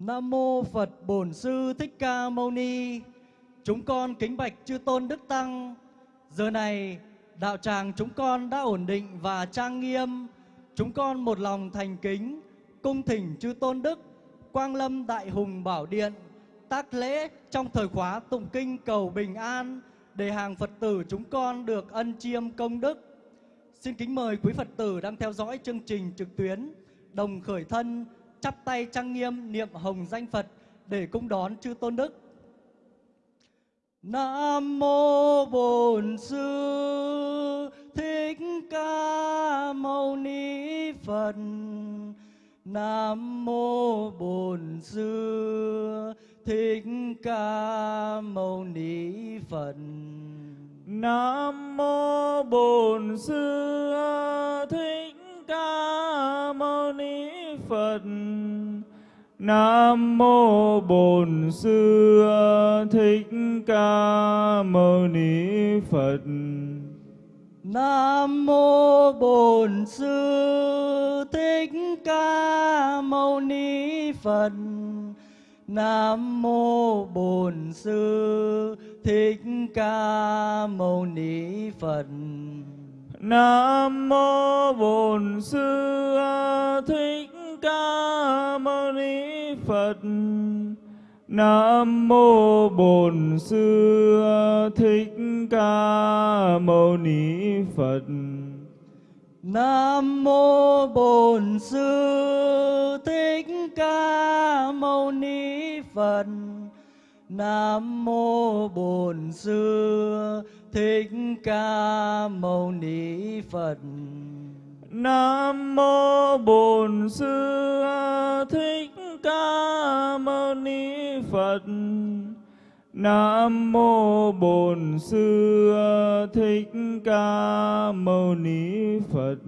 Nam mô Phật Bổn Sư Thích Ca Mâu Ni. Chúng con kính bạch chư tôn đức tăng. Giờ này, đạo tràng chúng con đã ổn định và trang nghiêm. Chúng con một lòng thành kính, cung thỉnh chư tôn đức, Quang Lâm Đại Hùng Bảo Điện, tác lễ trong thời khóa tụng kinh cầu bình an để hàng Phật tử chúng con được ân chiêm công đức. Xin kính mời quý Phật tử đang theo dõi chương trình trực tuyến đồng khởi thân chắp tay trang nghiêm niệm hồng danh Phật để cung đón chư tôn đức. Nam mô Bổn Sư Thích Ca Mâu Ni Phật. Nam mô Bổn Sư Thích Ca Mâu Ni Phật. Nam mô Bổn Sư Thích Ca Mâu Ni Phật. Nam mô Bổn Sư Thích Ca Mâu Ni Phật. Nam mô Bổn Sư Thích Ca Mâu Ni Phật. Nam mô Bổn Sư Thích Ca Mâu Ni Phật. Nam mô Bổn Sư Thích Ca Mâu Ni Phật. Nam mô Bổn Sư Thích Ca Mâu Ni Phật. Nam mô Bổn Sư Thích Ca Mâu Ni Phật. Nam mô Bổn Sư Thích Ca Mâu Ni Phật. Nam mô Bổn Sư Thích Ca Mâu Ni Phật. Nam mô Bổn Sư Thích Ca Mâu Ni Phật.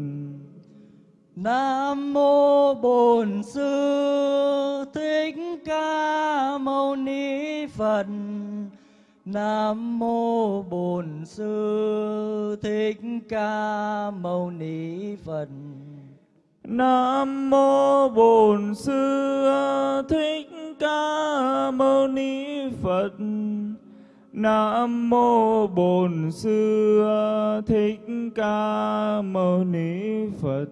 Nam mô Bổn Sư Thích Ca Mâu Ni Phật. Nam mô Bổn Sư Thích Ca Mâu Ni Phật. Nam mô Bổn Sư Thích Ca Mâu Ni Phật. Nam mô Bổn Sư Thích Ca Mâu Ni Phật.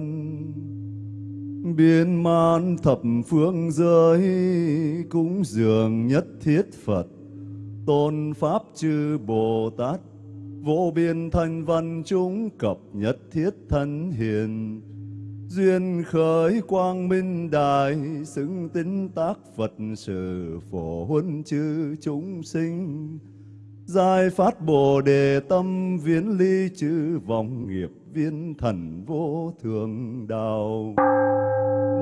Thân biến man thập phương giới cúng dường nhất thiết Phật. Tôn pháp chư Bồ Tát, vô biên thanh văn chúng cập nhất thiết thân hiền. Duyên khởi quang minh đại xứng tính tác Phật sự phổ huân chư chúng sinh. Giai phát bồ đề tâm viễn ly chư vọng nghiệp viên thần vô thường đạo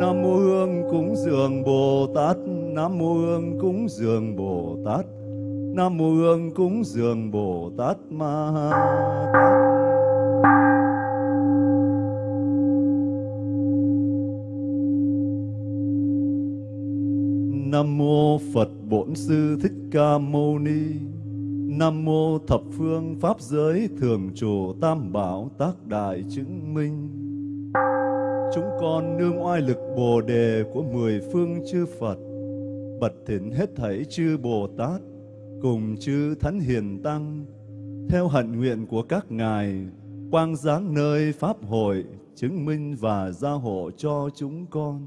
nam mô hương cúng dường bồ tát, nam mô hương cúng dường bồ tát, nam mô hương cúng dường bồ tát ma tát Nam mô Phật Bổn Sư Thích Ca Mâu Ni. Nam mô Thập Phương Pháp Giới Thường Trụ Tam Bảo Tác Đại Chứng Minh. Chúng con nương oai lực Bồ đề của mười phương chư Phật, bật thỉnh hết thảy chư Bồ Tát cùng chư Thánh Hiền Tăng, theo hạnh nguyện của các ngài, quang giáng nơi Pháp hội, chứng minh và gia hộ cho chúng con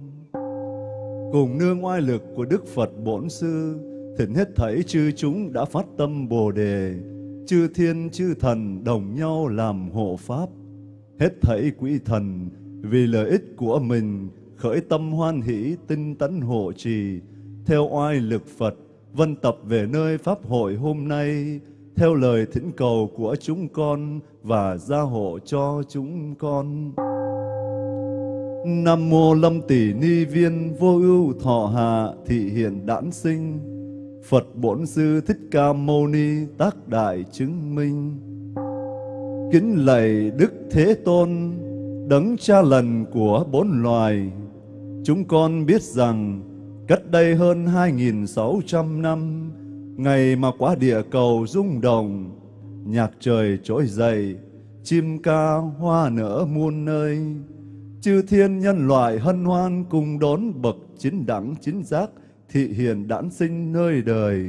cùng nương oai lực của Đức Phật Bổn Sư, thỉnh hết thảy chư chúng đã phát tâm Bồ Đề, chư thiên chư thần đồng nhau làm hộ Pháp. Hết thảy quỷ thần vì lợi ích của mình khởi tâm hoan hỷ tinh tấn hộ trì, theo oai lực Phật, vân tập về nơi Pháp hội hôm nay, theo lời thỉnh cầu của chúng con và gia hộ cho chúng con. Nam mô Lâm Tỷ Ni Viên Vô Ưu Thọ Hạ Thị Hiện Đản Sinh Phật Bổn Sư Thích Ca Mâu Ni Tác Đại Chứng Minh. Kính lạy Đức Thế Tôn, Đấng cha lần của bốn loài. Chúng con biết rằng Cách đây hơn 2.600 năm, Ngày mà quả địa cầu rung động, Nhạc trời trỗi dậy, Chim ca hoa nở muôn nơi. Chư thiên nhân loại hân hoan cùng đón bậc chính đẳng chính giác thị hiền đản sinh nơi đời.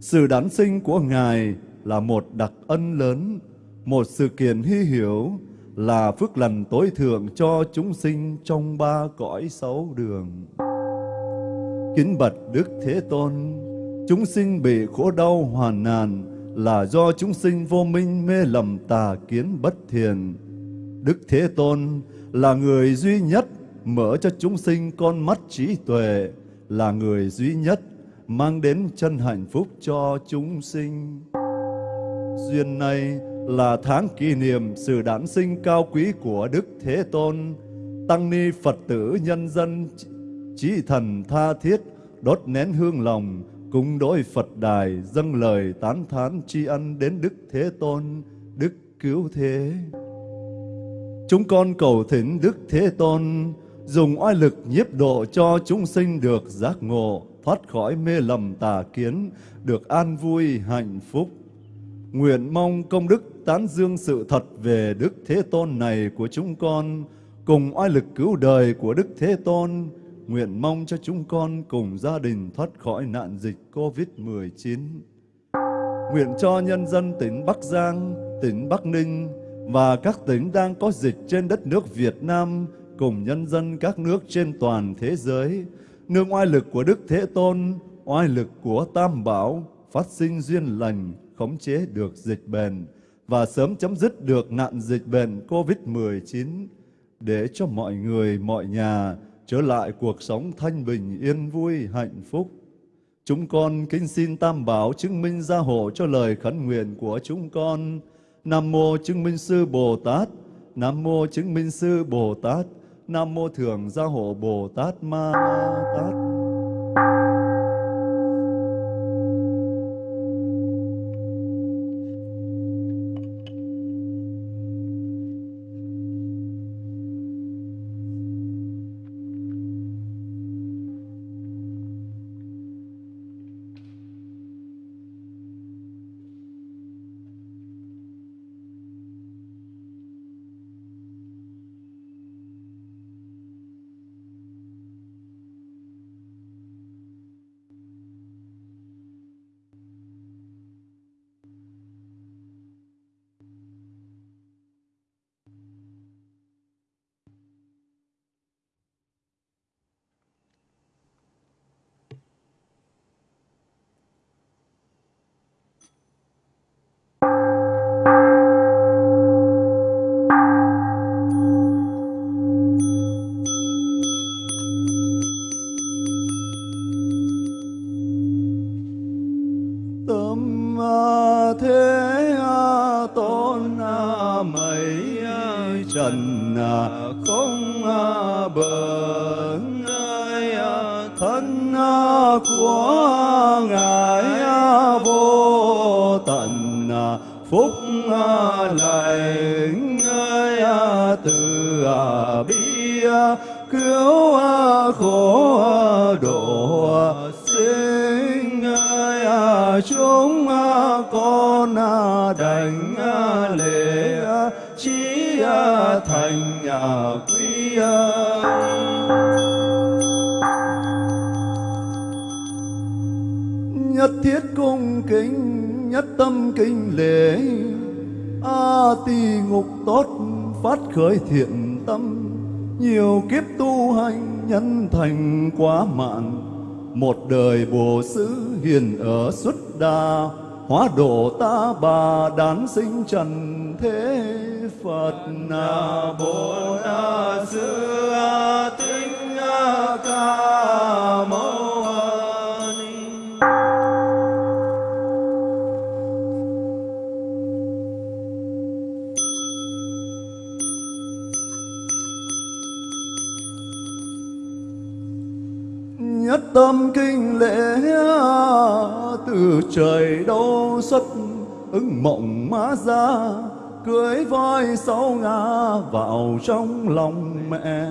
Sự đản sinh của Ngài là một đặc ân lớn, một sự kiện hy hiểu, là phước lành tối thượng cho chúng sinh trong ba cõi sáu đường. Kính bạch Đức Thế Tôn, chúng sinh bị khổ đau hoàn nạn là do chúng sinh vô minh mê lầm tà kiến bất thiền. Đức Thế Tôn là người duy nhất mở cho chúng sinh con mắt trí tuệ, là người duy nhất mang đến chân hạnh phúc cho chúng sinh. Duyên này là tháng kỷ niệm sự đản sinh cao quý của Đức Thế Tôn, Tăng ni Phật tử nhân dân trí thần tha thiết đốt nén hương lòng cúng đối Phật đài dâng lời tán thán tri ân đến Đức Thế Tôn, Đức Cứu Thế. Chúng con cầu thỉnh Đức Thế Tôn dùng oai lực nhiếp độ cho chúng sinh được giác ngộ, thoát khỏi mê lầm tà kiến, được an vui hạnh phúc. Nguyện mong công đức tán dương sự thật về Đức Thế Tôn này của chúng con, cùng oai lực cứu đời của Đức Thế Tôn, nguyện mong cho chúng con cùng gia đình thoát khỏi nạn dịch COVID-19. Nguyện cho nhân dân tỉnh Bắc Giang, tỉnh Bắc Ninh, và các tỉnh đang có dịch trên đất nước Việt Nam cùng nhân dân các nước trên toàn thế giới. Nương oai lực của Đức Thế Tôn, oai lực của Tam Bảo, phát sinh duyên lành, khống chế được dịch bệnh và sớm chấm dứt được nạn dịch bệnh COVID-19 để cho mọi người, mọi nhà trở lại cuộc sống thanh bình, yên vui, hạnh phúc. Chúng con kính xin Tam Bảo chứng minh gia hộ cho lời khấn nguyện của chúng con. Nam mô chứng minh sư Bồ Tát, Nam mô chứng minh sư Bồ Tát, Nam mô thường gia hộ Bồ Tát Ma Tát. Kính nhất tâm kinh lễ. A tỳ ngục tốt phát khởi thiện tâm, nhiều kiếp tu hành nhân thành quá mạn. Một đời bồ xứ hiền ở xuất đa hóa độ ta bà đán sinh trần thế phật na bồ na sư tinh ca mâu tâm kinh lễ từ trời đâu xuất ứng mộng má ra, cưới voi sáu ngã vào trong lòng mẹ.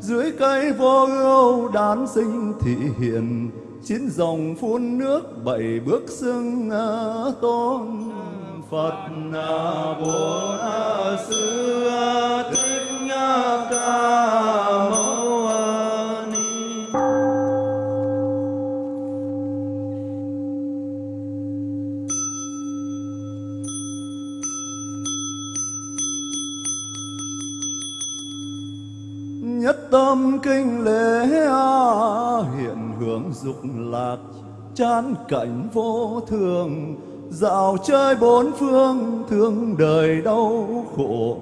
Dưới cây vô ưu đán sinh thị hiện, chín dòng phun nước bảy bước xưng tôn. Phật bồ sư thích ca mâu tâm kinh lễ hiện hưởng dục lạc, chán cảnh vô thường, dạo chơi bốn phương, thương đời đau khổ.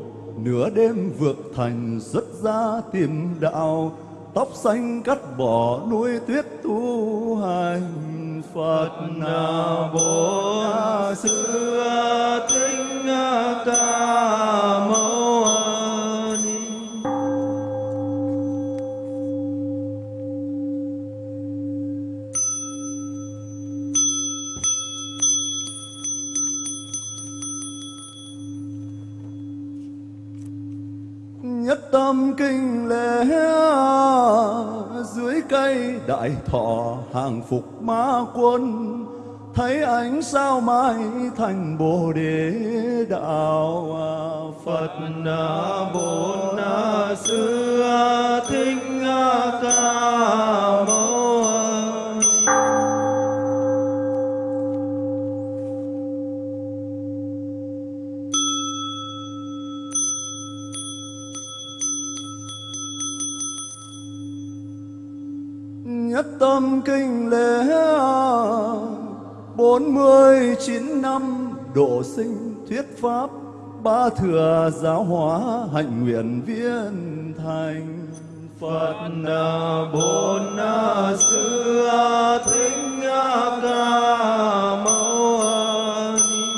Nửa đêm vượt thành xuất ra tìm đạo, tóc xanh cắt bỏ núi tuyết tu hành. Phật na bồ xưa thích ca mâu tâm kinh lễ dưới cây đại thọ hàng phục ma quân. Thấy ánh sao mai thành bồ đề đạo à, phật bổn sư thích ca mâu tâm kinh lễ bốn mươi chín năm độ sinh thuyết pháp, ba thừa giáo hóa hạnh nguyện viên thành. Phật bổn sư thính ca mâu ni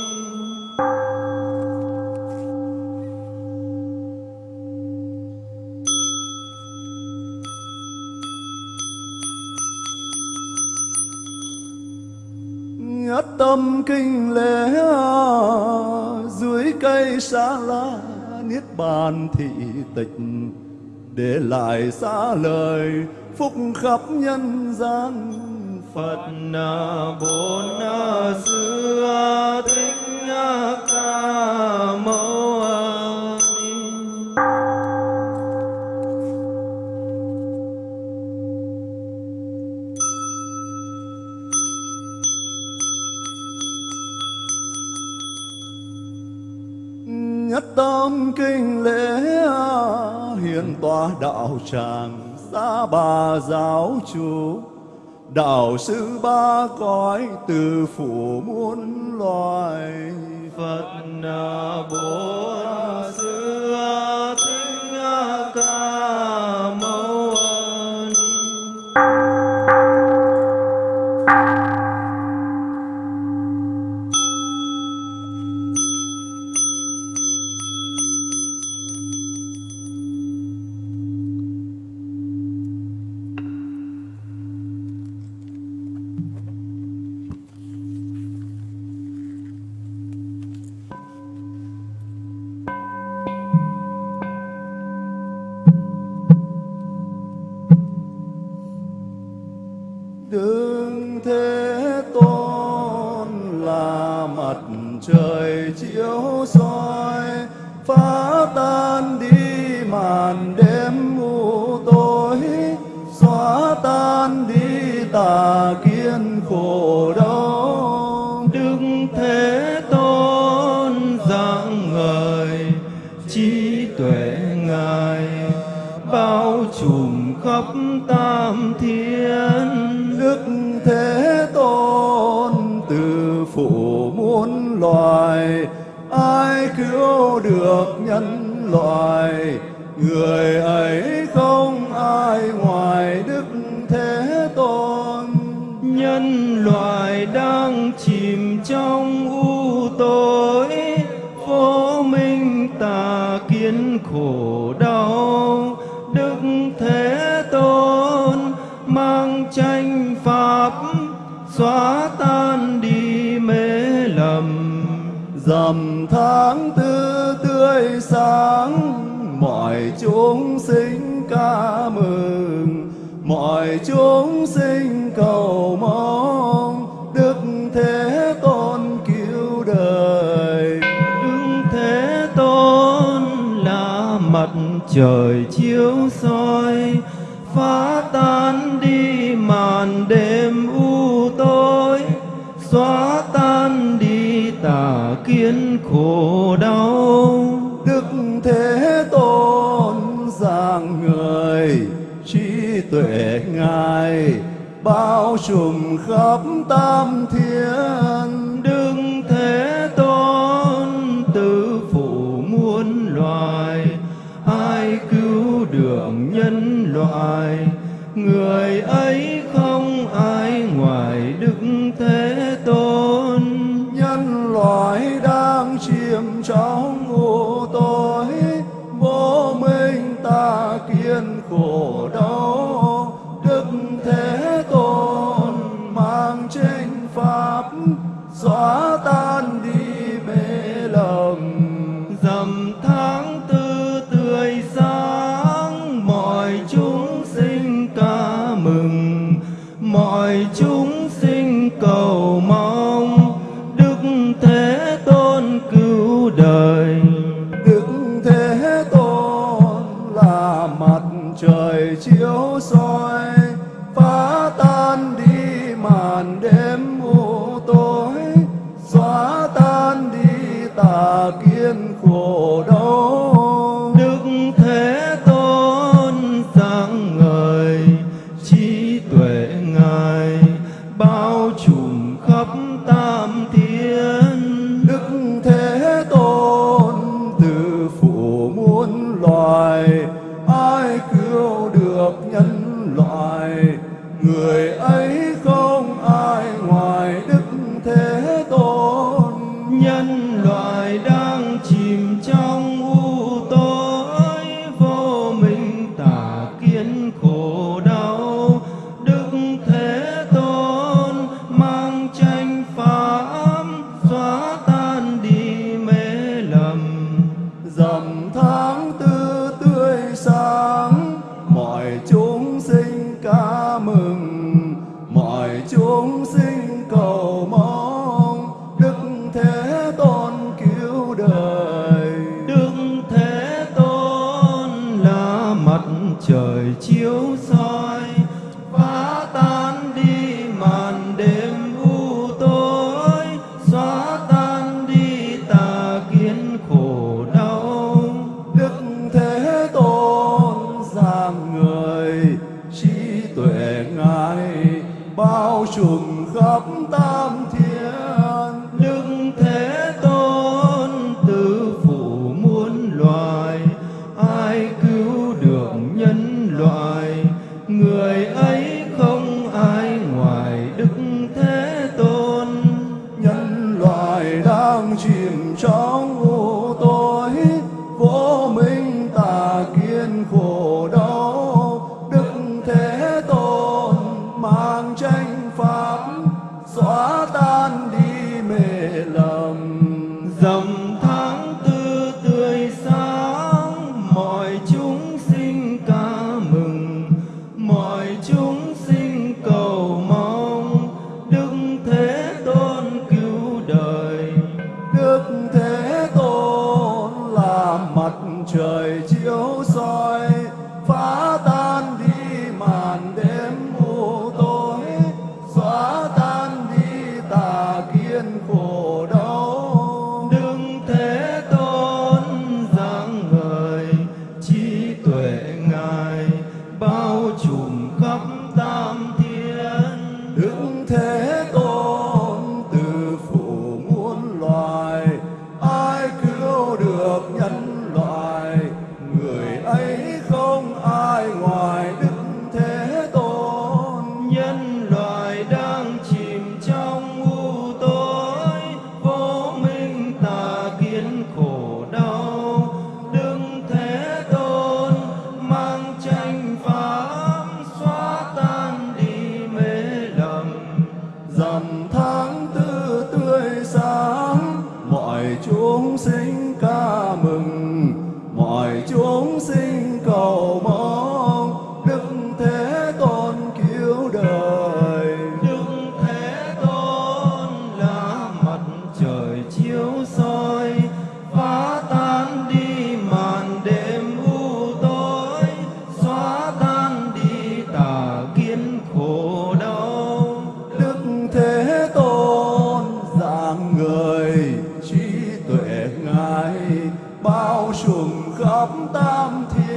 nhất tâm kinh lễ à, dưới cây sa la niết bàn thị tịch, để lại xa lời phúc khắp nhân gian. Phật bốn xưa thích ca. kinh lễ hiền tòa đạo tràng xa bà giáo chủ. Đạo sư ba cõi từ phủ muôn loài phật bồ tuệ ngài, bao trùm khắp tam thiên. Đức thế tôn, từ phủ muôn loài, ai cứu được nhân loài người ấy khổ đau, đức thế tôn mang tranh pháp xóa tan đi mê lầm. Dầm tháng tư tươi sáng, mọi chúng sinh ca mừng. Mọi chúng sinh cầu mong đức thế trời chiếu soi, phá tan đi màn đêm u tối, xóa tan đi tà kiến khổ đau. Đức thế tôn giảng người, trí tuệ ngài, bao trùm khắp tam thiên. ngài người ấy mừng. Mọi chúng khắp tam thiên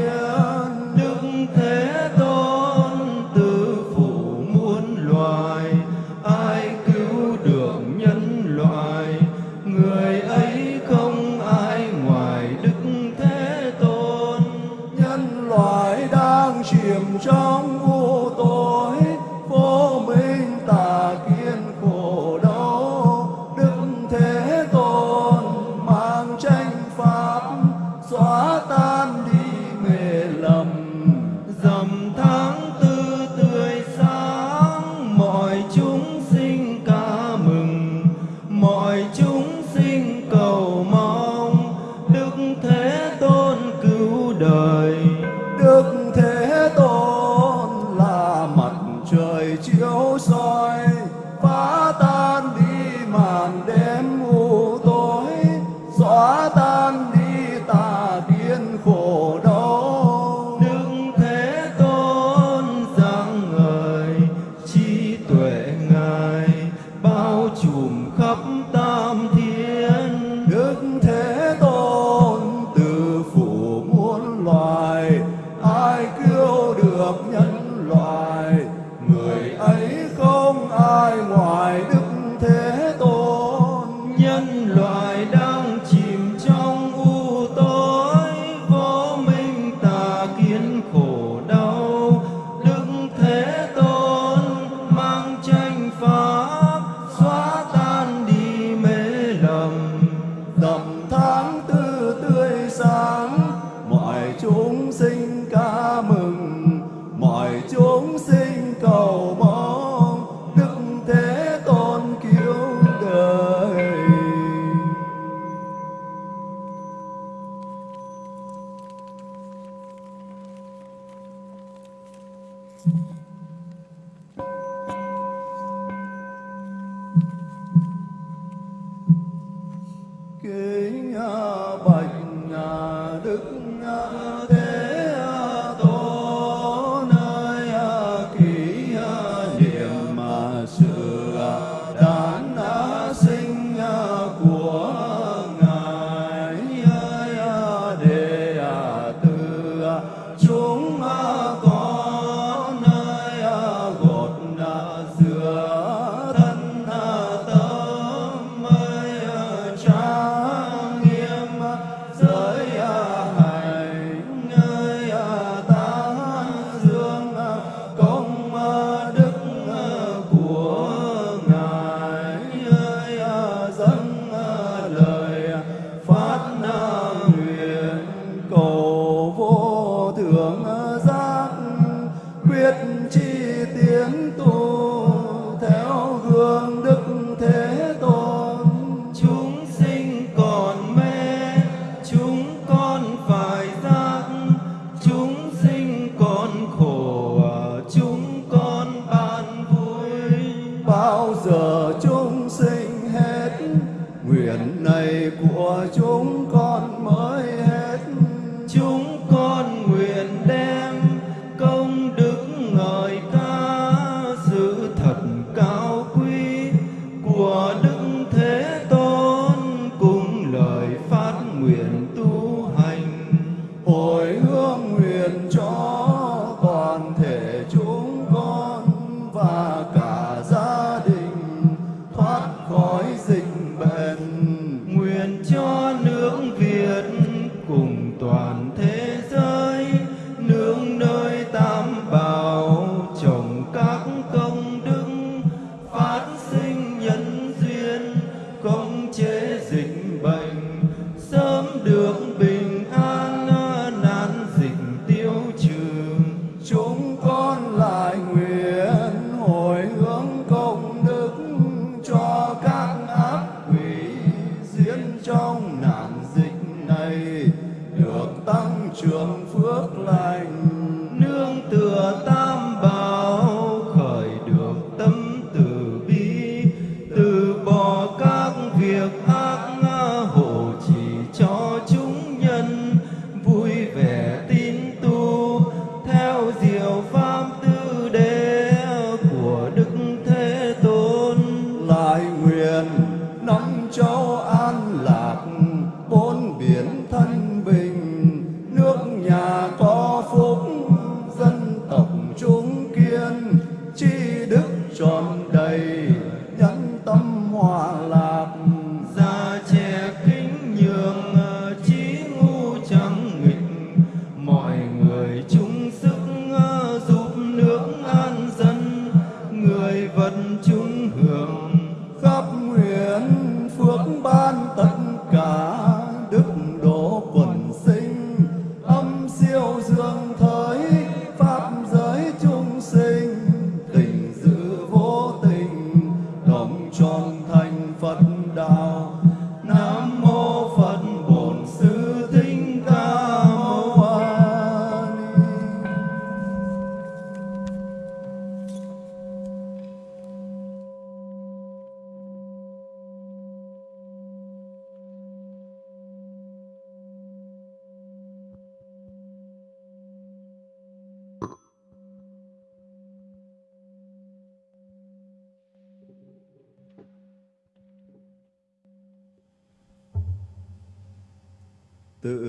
kính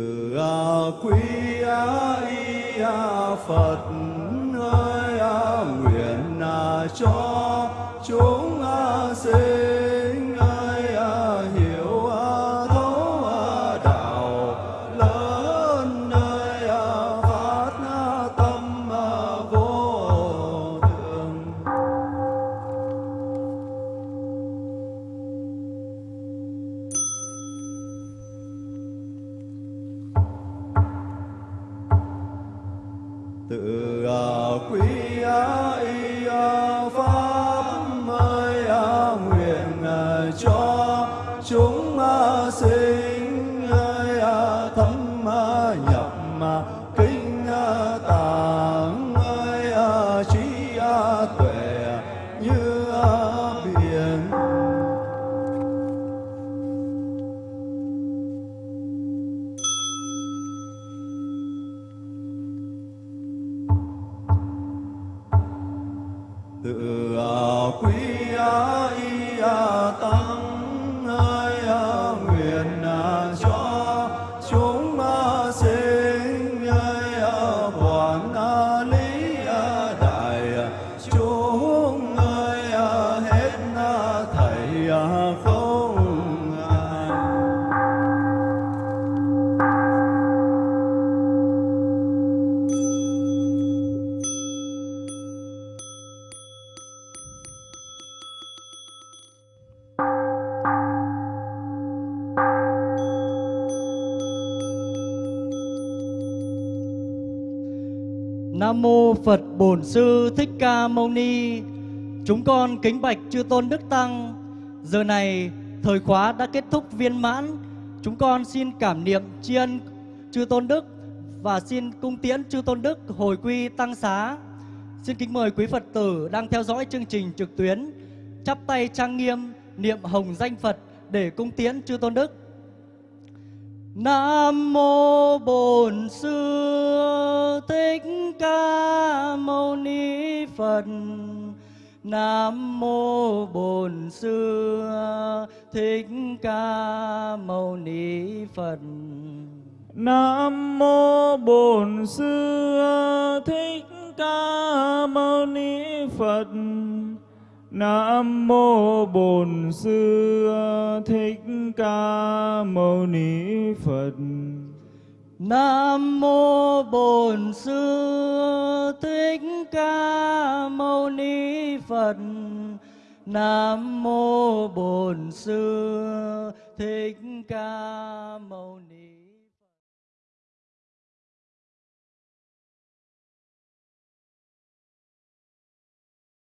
À, a quy a y a phật ơi a nguyện a cho 的啊，归 Mâu Ni, chúng con kính bạch chư tôn đức tăng. Giờ này thời khóa đã kết thúc viên mãn, chúng con xin cảm niệm tri ân chư tôn đức và xin cung tiễn chư tôn đức hồi quy tăng xá. Xin kính mời quý Phật tử đang theo dõi chương trình trực tuyến chắp tay trang nghiêm niệm hồng danh Phật để cung tiễn chư tôn đức. Nam mô Bổn Sư Thích Ca Mâu Ni Phật. Nam mô Bổn Sư Thích Ca Mâu Ni Phật. Nam mô Bổn Sư Thích Ca Mâu Ni Phật. Nam mô Bổn Sư Thích Ca Mâu Ni Phật. Nam mô Bổn Sư Thích Ca Mâu Ni Phật. Nam mô Bổn Sư Thích Ca Mâu Ni